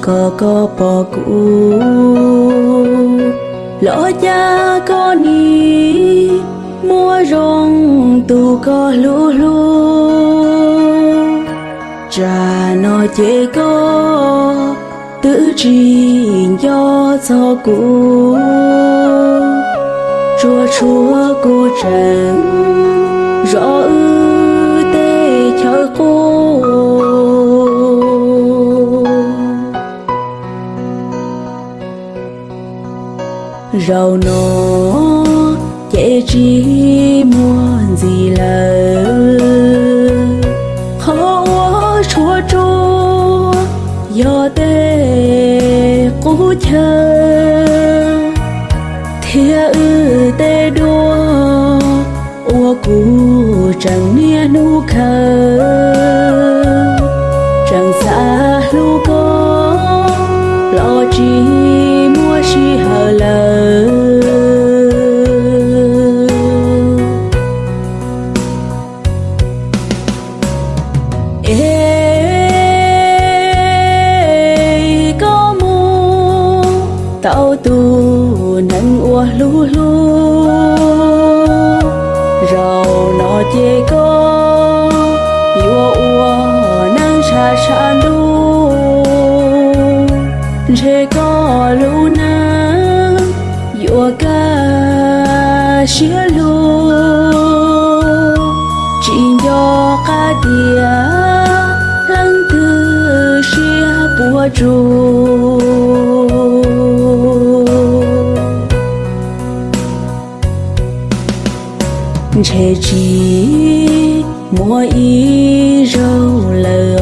có có bỏ cũ. Lỡ cha có ni mua rong tu có lũ lũ. Cha nó chế có tự trình cho cho cũ. Chúa chúa cô trần, rõ ư rau nó chế chi mua gì lỡ khó quá, chúa chúa, do tê cú chờ thia ư tê đua, ua cú chẳng nia nu khờ. Tu, nâng ua lu lu. Rau nó chê có yêu ua nâng cha cha lu. Chê có lu na yêu ca xia lu. Chỉ do ca tia lăng tư xia bùa trù. Chế chỉ mua y rau lờ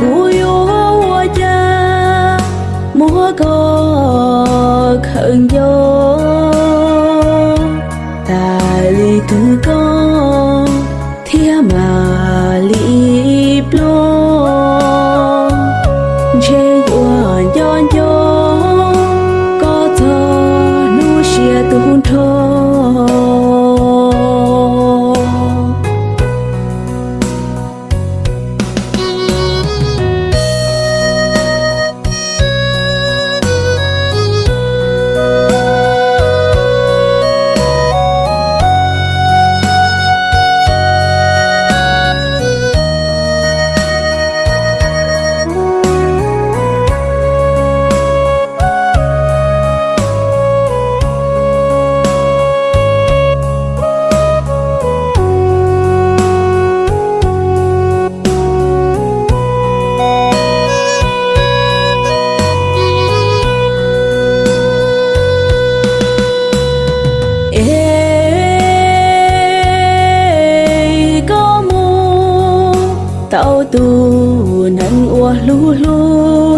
cú yo wa cha mua có khẩn yo tài lý tư có thiên mà lý tao tu, nâng ua lu lu.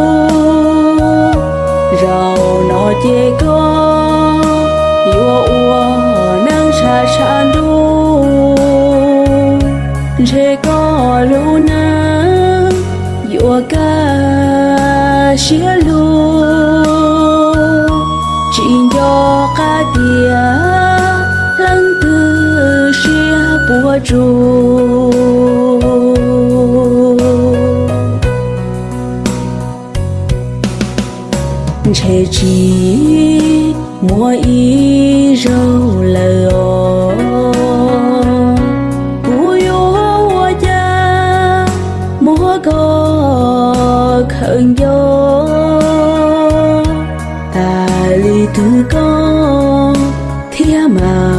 Rào nó chê có yua ua nâng cha cha lu. Chê có lu na yua ca xia lu. Chỉ cho ca tia, lăng tư xia bùa chu che chi mua y rau lờ ô cúi hoa cha mua có khẩn gió ta lì thứ có thiên mà